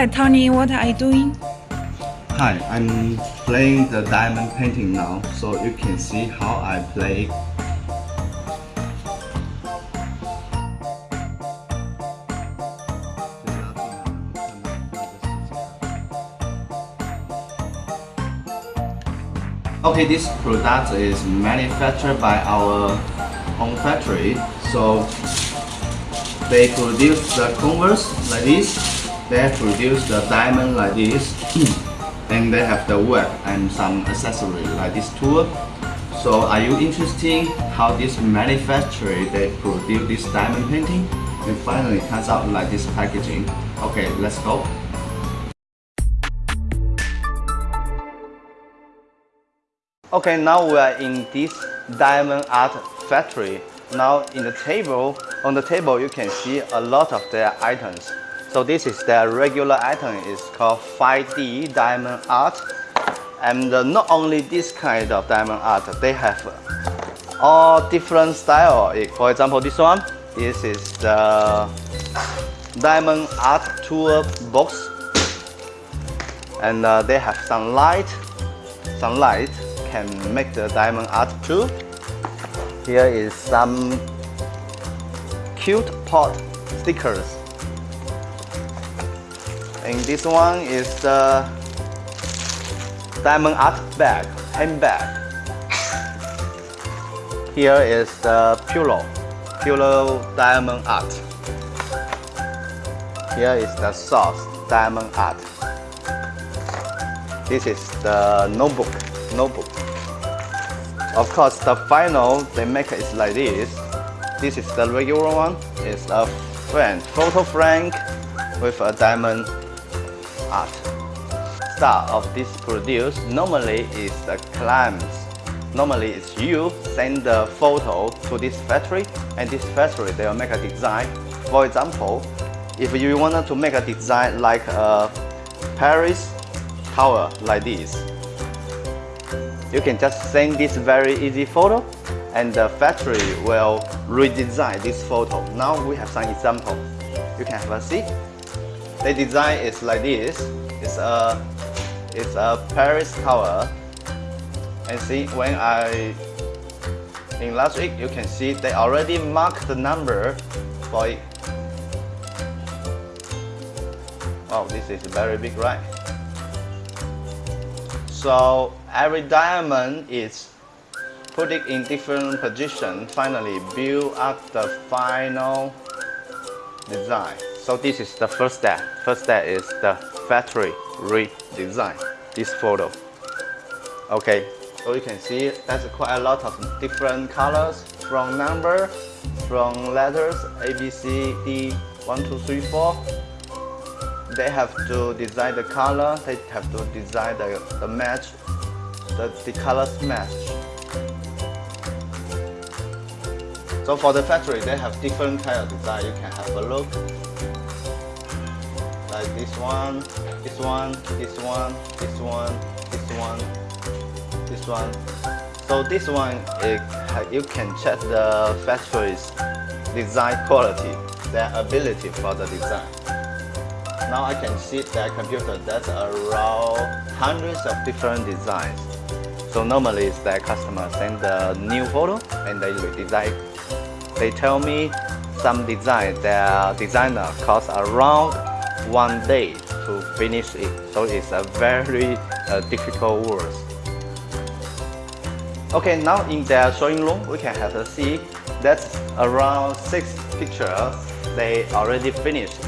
Hi, Tony. What are you doing? Hi, I'm playing the diamond painting now, so you can see how I play. Okay, this product is manufactured by our own factory. So they produce the converse like this. They produce the diamond like this. and they have the work and some accessory like this tool. So are you interested how this manufacturer they produce this diamond painting? And finally comes out like this packaging. Okay, let's go. Okay, now we are in this diamond art factory. Now in the table, on the table you can see a lot of their items. So this is their regular item, it's called 5D diamond art. And uh, not only this kind of diamond art, they have all different style. For example, this one, this is the diamond art tool box. And uh, they have some light, some light can make the diamond art too. Here is some cute pot stickers. And this one is the diamond art bag, handbag. Here is the pillow, pillow diamond art. Here is the sauce, diamond art. This is the notebook, notebook. Of course, the final they make is like this. This is the regular one. It's a frame, photo frame with a diamond art. Start of this produce normally is the clients. Normally it's you send the photo to this factory and this factory they will make a design. For example, if you wanted to make a design like a Paris tower like this, you can just send this very easy photo and the factory will redesign this photo. Now we have some example. You can have a see. The design is like this. It's a it's a Paris tower. And see when I in last week you can see they already marked the number for it. Wow, this is very big, right? So every diamond is put it in different position, finally build up the final design. So this is the first step. First step is the factory redesign, this photo. Okay, so you can see there's quite a lot of different colors from number, from letters A, B, C, D, 1, 2, 3, 4 they have to design the color, they have to design the, the match, the, the colors match. So for the factory, they have different kind of design. You can have a look. Like this one, this one, this one, this one, this one, this one. So this one, it, you can check the factory's design quality, their ability for the design. Now I can see that computer that's around hundreds of different designs. So normally it's that customer send the new photo and they redesign. They tell me some design, their designer costs around one day to finish it. So it's a very uh, difficult work. Okay, now in their showing room, we can have a see that's around six pictures they already finished.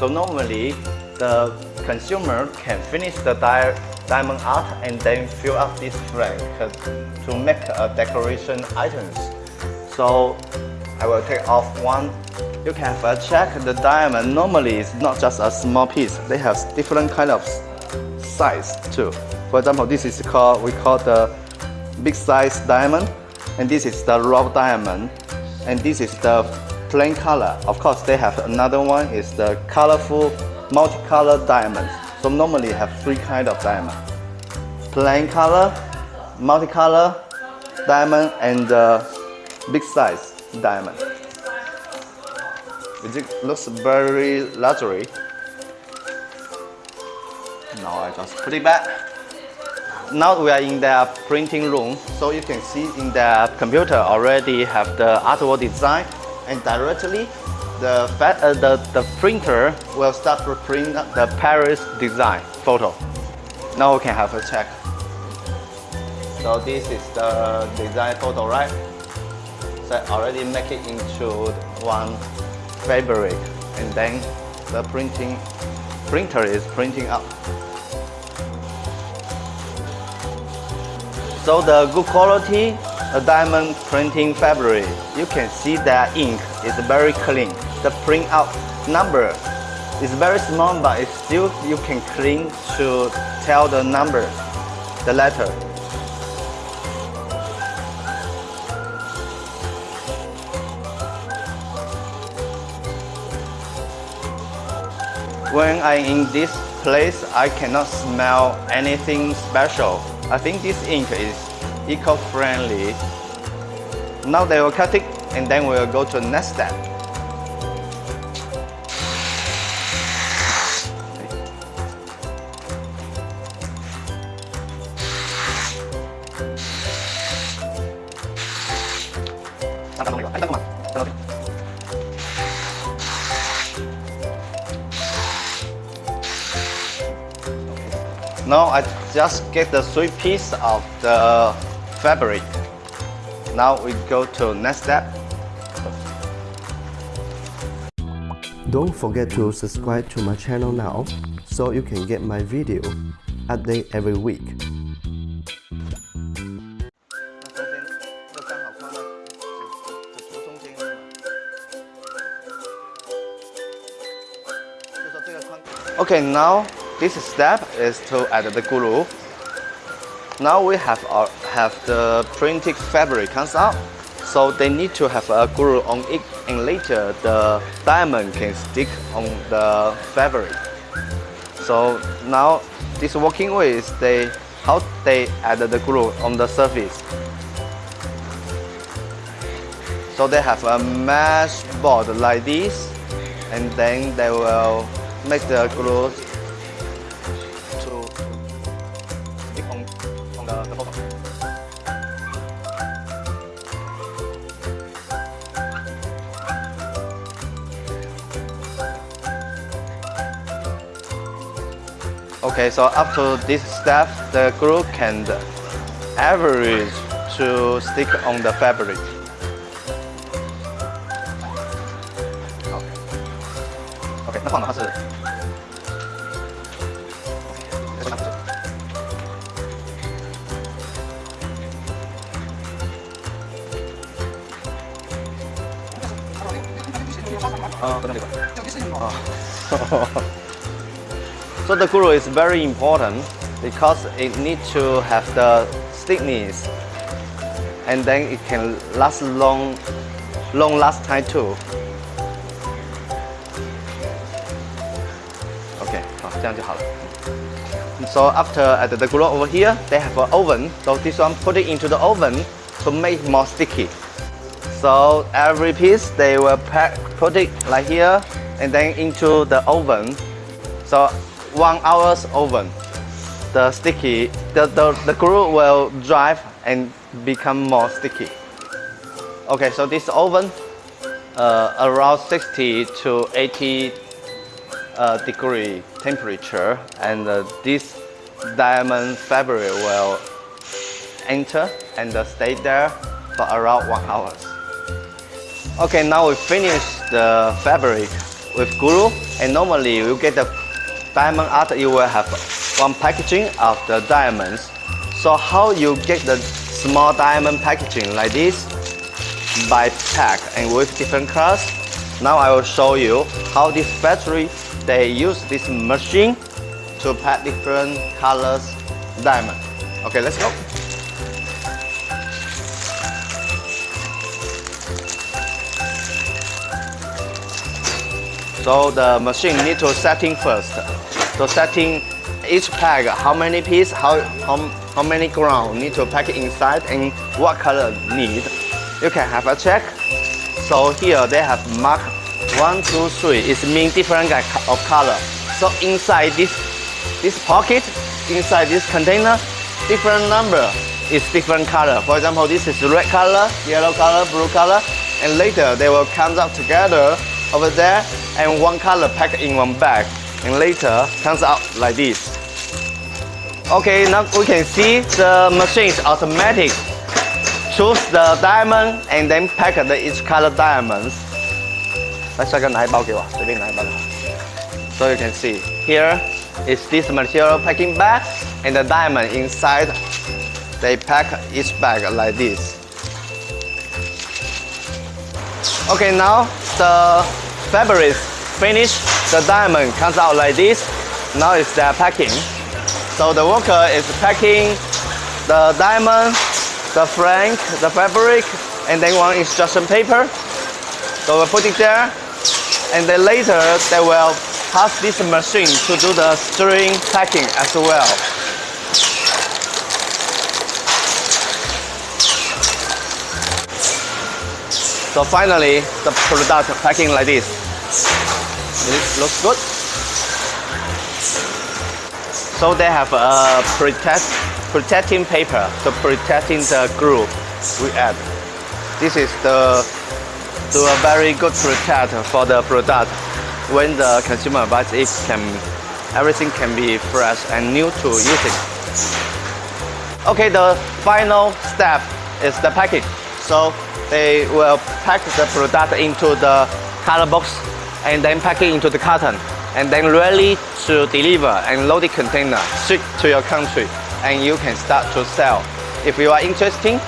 So normally, the consumer can finish the di diamond art and then fill up this frame to make a decoration items. So I will take off one. You can a check the diamond. Normally, it's not just a small piece. They have different kind of size too. For example, this is called we call the big size diamond, and this is the raw diamond, and this is the plain color. Of course, they have another one is the colorful multicolored diamonds. So normally have three kind of diamond. Plain color, multicolor diamond, and uh, big size diamond. It looks very luxury. Now I just put it back. Now we are in the printing room, so you can see in the computer already have the artwork design and directly the, uh, the, the printer will start to print the Paris design photo. Now we can have a check. So this is the design photo, right? So I already make it into one fabric and then the printing printer is printing up. So the good quality a diamond printing fabric, you can see that ink is very clean. The printout number is very small, but it's still you can clean to tell the number, the letter. When I'm in this place, I cannot smell anything special. I think this ink is eco-friendly. Now they will cut it and then we'll go to the next step. Now I just get the three piece of the fabric. Now we go to next step. Don't forget to subscribe to my channel now, so you can get my video update every week. Okay, now this step is to add the glue. Now we have our, have the printed fabric comes out. So they need to have a glue on it and later the diamond can stick on the fabric. So now this working way is they how they add the glue on the surface. So they have a mesh board like this and then they will make the glue Okay, so up to this step, the glue can average to stick on the fabric. Okay, okay 那放的话是。啊，不能这个。啊。 So the glue is very important because it needs to have the thickness and then it can last long, long last time too. Okay, So after add the glue over here, they have an oven. So this one put it into the oven to make more sticky. So every piece they will pack, put it like here and then into the oven. So one hour's oven, the sticky, the, the, the glue will dry and become more sticky. Okay, so this oven uh, around 60 to 80 uh, degree temperature and uh, this diamond fabric will enter and uh, stay there for around one hour. Okay, now we finish the fabric with glue and normally you get the diamond art you will have one packaging of the diamonds. So how you get the small diamond packaging like this? By pack and with different colors. Now I will show you how this factory they use this machine to pack different colors diamond. Okay let's go. So the machine need to setting first. So setting each pack, how many piece, how, how, how many ground need to pack inside and what color need. You can have a check. So here they have mark one, two, three. It means different kind of color. So inside this this pocket inside this container, different number is different color. For example, this is red color, yellow color, blue color, and later they will come out together over there and one color packed in one bag and later comes out like this. Okay, now we can see the machine is automatic. Choose the diamond and then pack the each color diamonds. 来，下个拿一包给我，随便拿一包就好。So you can see here is this material packing bag and the diamond inside. They pack each bag like this. Okay, now the fabric is finished. The diamond comes out like this. Now it's their packing. So the worker is packing the diamond, the frank, the fabric, and then one instruction paper. So we put it there, and then later they will pass this machine to do the string packing as well. So finally, the product packing like this. It looks good. So they have a protect, protecting paper, so protecting the glue we add. This is the do a very good protect for the product. When the consumer buys it, can everything can be fresh and new to it. Okay, the final step is the packing. So they will pack the product into the color box and then pack it into the carton and then ready to deliver and load the container ship to your country and you can start to sell. If you are interested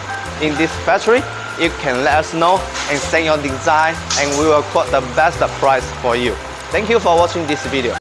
in this factory, you can let us know and send your design and we will quote the best price for you. Thank you for watching this video.